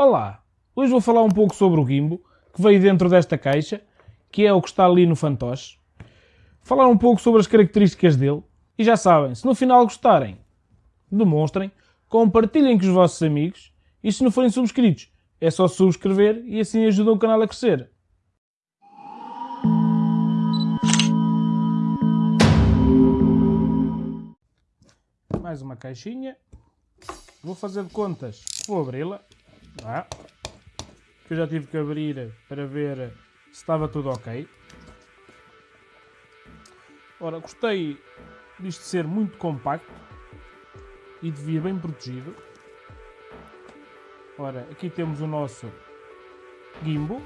Olá! Hoje vou falar um pouco sobre o gimbo, que veio dentro desta caixa, que é o que está ali no fantoche. Falar um pouco sobre as características dele. E já sabem, se no final gostarem, demonstrem, compartilhem com os vossos amigos e se não forem subscritos, é só subscrever e assim ajudam o canal a crescer. Mais uma caixinha. Vou fazer de contas. Vou abri-la. Ah, que eu já tive que abrir para ver se estava tudo ok. Ora, gostei disto ser muito compacto e de vir bem protegido. Ora, aqui temos o nosso gimbo,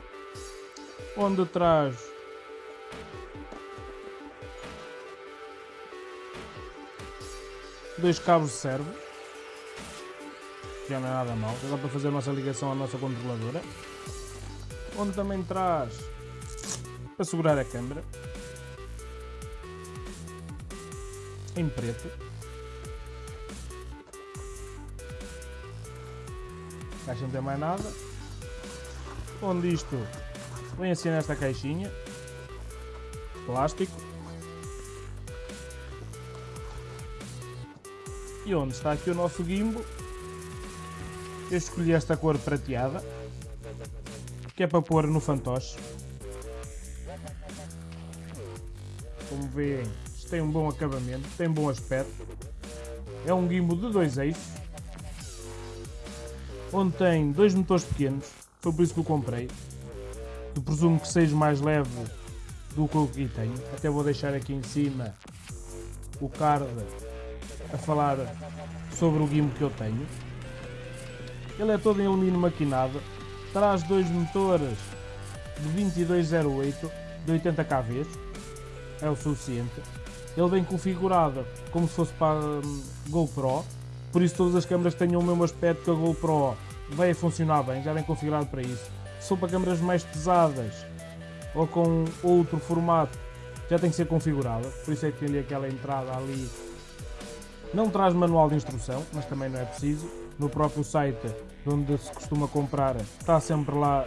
onde traz dois cabos de não é nada mal. Dá para fazer a nossa ligação à nossa controladora. Onde também traz para segurar a câmera. Em preto. Caixa não tem mais nada. Onde isto vem assim nesta caixinha. Plástico. E onde está aqui o nosso gimbo eu escolhi esta cor prateada, que é para pôr no fantoche. Como veem, isto tem um bom acabamento, tem bom aspecto. É um gimbal de dois eixos, onde tem dois motores pequenos, foi por isso que o comprei. Eu presumo que seja mais leve do que o que tenho. Até vou deixar aqui em cima o card a falar sobre o gimbal que eu tenho. Ele é todo em alumínio maquinado, traz dois motores de 2208 de 80 kV, é o suficiente. Ele vem configurado como se fosse para um, GoPro, por isso todas as câmeras tenham o mesmo aspecto que a GoPro vai funcionar bem, já vem configurado para isso. Se for para câmeras mais pesadas ou com outro formato, já tem que ser configurado, por isso é que tem ali aquela entrada ali. Não traz manual de instrução, mas também não é preciso no próprio site onde se costuma comprar, está sempre lá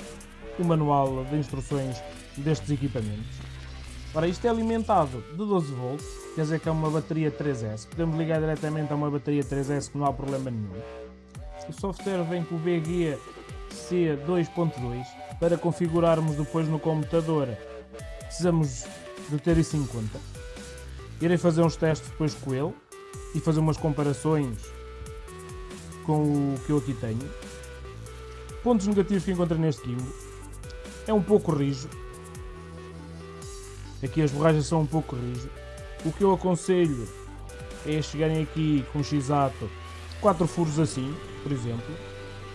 o manual de instruções destes equipamentos. Ora, isto é alimentado de 12 volts, quer dizer que é uma bateria 3S. Podemos ligar diretamente a uma bateria 3S que não há problema nenhum. O software vem com o VG C2.2 para configurarmos depois no computador. Precisamos de ter isso em conta. Irei fazer uns testes depois com ele e fazer umas comparações com o que eu aqui tenho. Pontos negativos que encontrei neste gimbal. É um pouco rijo. Aqui as borragens são um pouco rijo. O que eu aconselho é chegarem aqui com x-ato 4 furos assim, por exemplo.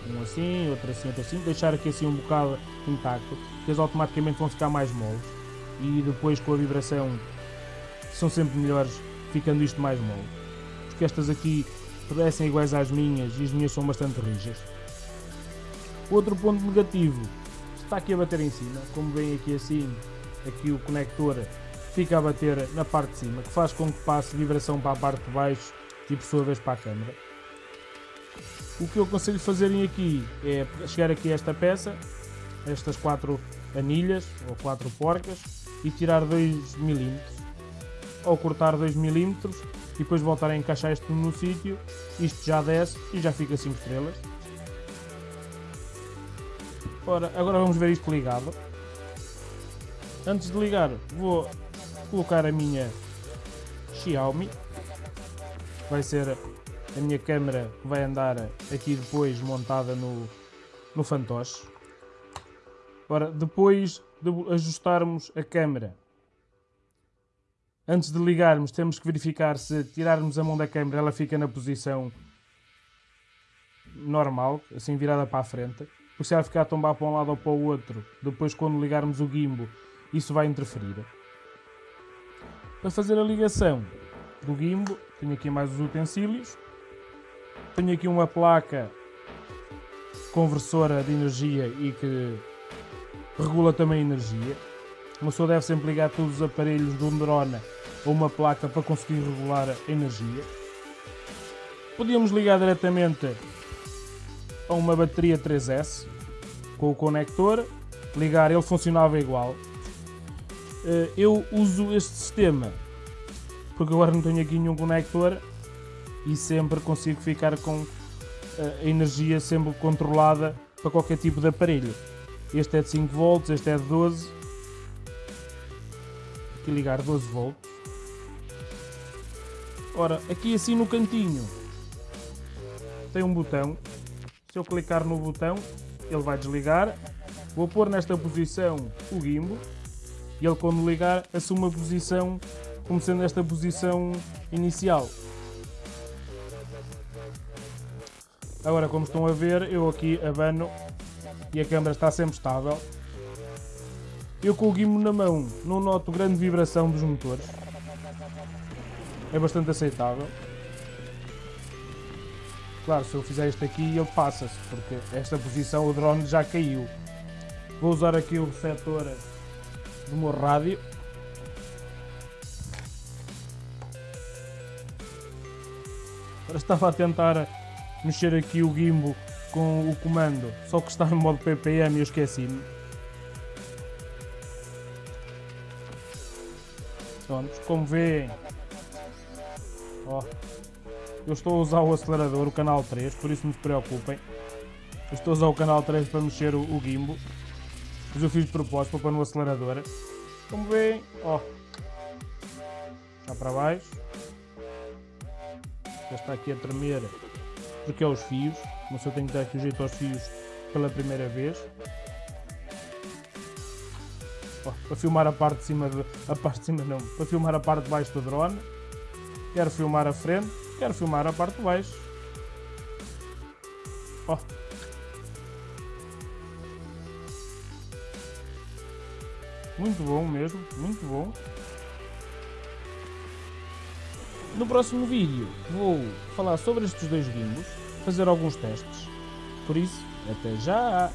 Um assim, outro assim, outro assim. Deixar aqui assim um bocado intacto, que eles automaticamente vão ficar mais moles. E depois com a vibração são sempre melhores ficando isto mais mole. Porque estas aqui parecem iguais às minhas e as minhas são bastante rijas. Outro ponto negativo, está aqui a bater em cima, como vem aqui assim, aqui o conector fica a bater na parte de cima, que faz com que passe vibração para a parte de baixo e por sua vez para a câmera. O que eu aconselho fazerem aqui é chegar aqui a esta peça, estas quatro anilhas ou quatro porcas e tirar 2 mm ou cortar 2 mm e depois voltar a encaixar isto no sítio, isto já desce e já fica 5 estrelas. Ora, agora vamos ver isto ligado. Antes de ligar, vou colocar a minha Xiaomi. Vai ser a minha câmera que vai andar aqui depois montada no, no fantoche. Ora, depois de ajustarmos a câmera Antes de ligarmos, temos que verificar se tirarmos a mão da câmera, ela fica na posição normal, assim virada para a frente. Porque se ficar a tombar para um lado ou para o outro, depois quando ligarmos o gimbo, isso vai interferir. Para fazer a ligação do gimbo, tenho aqui mais os utensílios. Tenho aqui uma placa conversora de energia e que regula também a energia. Uma pessoa deve sempre ligar todos os aparelhos de um drone ou uma placa para conseguir regular a energia. Podíamos ligar diretamente a uma bateria 3S com o conector, ligar, ele funcionava igual. Eh, eu uso este sistema porque agora não tenho aqui nenhum conector e sempre consigo ficar com eh, a energia sempre controlada para qualquer tipo de aparelho. Este é de 5 volts, este é de 12. Aqui ligar 12 volts. Ora, aqui assim no cantinho tem um botão. Se eu clicar no botão, ele vai desligar. Vou pôr nesta posição o gimbo e ele quando ligar assume a posição como sendo esta posição inicial. Agora, como estão a ver, eu aqui abano e a câmera está sempre estável. Eu com o guimo na mão não noto grande vibração dos motores. É bastante aceitável. Claro, se eu fizer isto aqui ele passa-se, porque esta posição o drone já caiu. Vou usar aqui o receptor do meu rádio. Agora estava a tentar mexer aqui o gimbo com o comando, só que está em modo PPM e eu esqueci-me. Pronto, como veem, ó, eu estou a usar o acelerador, o canal 3, por isso não se preocupem. Eu estou a usar o canal 3 para mexer o, o gimbo, mas eu fiz de propósito para pôr no acelerador. Como veem, ó, está para baixo já está aqui a tremer porque é os fios, mas eu tenho que dar aqui o jeito aos fios pela primeira vez. Para filmar a parte de cima, de, a parte de cima não, para filmar a parte de baixo do drone. Quero filmar a frente, quero filmar a parte de baixo. Oh. Muito bom mesmo, muito bom. No próximo vídeo vou falar sobre estes dois gimbos, fazer alguns testes. Por isso, até já!